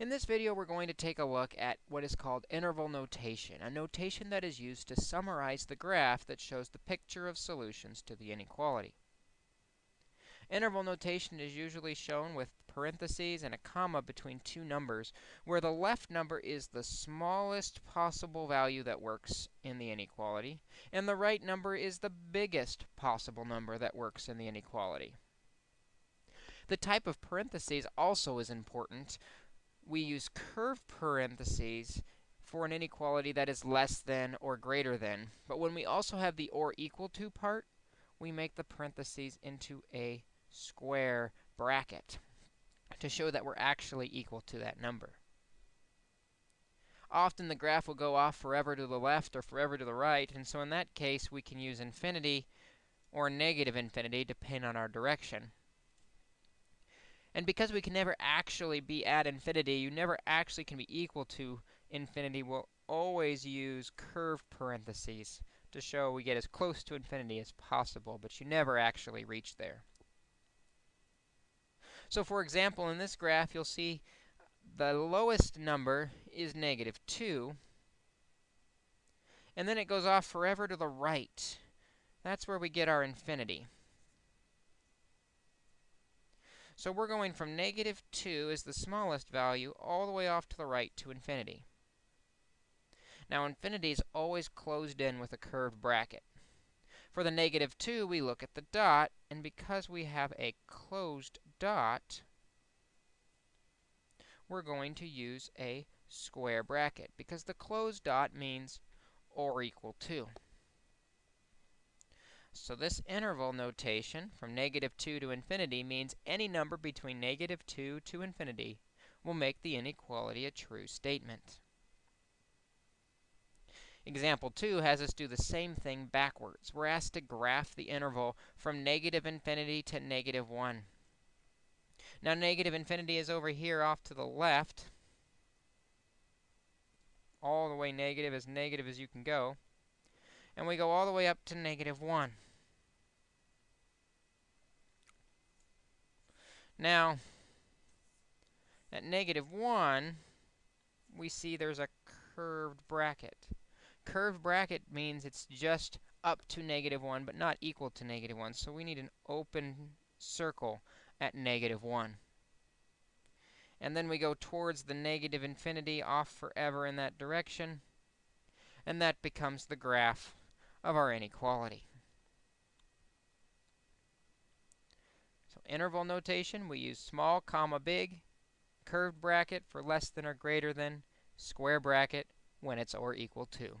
In this video, we're going to take a look at what is called interval notation, a notation that is used to summarize the graph that shows the picture of solutions to the inequality. Interval notation is usually shown with parentheses and a comma between two numbers, where the left number is the smallest possible value that works in the inequality, and the right number is the biggest possible number that works in the inequality. The type of parentheses also is important we use curved parentheses for an inequality that is less than or greater than. But when we also have the or equal to part, we make the parentheses into a square bracket to show that we're actually equal to that number. Often the graph will go off forever to the left or forever to the right, and so in that case we can use infinity or negative infinity depending on our direction. And because we can never actually be at infinity, you never actually can be equal to infinity, we'll always use curved parentheses to show we get as close to infinity as possible, but you never actually reach there. So for example, in this graph, you'll see the lowest number is negative 2, and then it goes off forever to the right. That's where we get our infinity. So we're going from negative 2 as the smallest value all the way off to the right to infinity. Now, infinity is always closed in with a curved bracket. For the negative 2, we look at the dot, and because we have a closed dot, we're going to use a square bracket, because the closed dot means or equal to. So this interval notation from negative 2 to infinity means any number between negative 2 to infinity will make the inequality a true statement. Example 2 has us do the same thing backwards. We're asked to graph the interval from negative infinity to negative 1. Now, negative infinity is over here off to the left. All the way negative, as negative as you can go and we go all the way up to negative 1. Now, at negative 1, we see there's a curved bracket. Curved bracket means it's just up to negative 1, but not equal to negative 1. So we need an open circle at negative 1. And then we go towards the negative infinity off forever in that direction. And that becomes the graph of our inequality. So interval notation, we use small comma big, curved bracket for less than or greater than, square bracket when it's or equal to.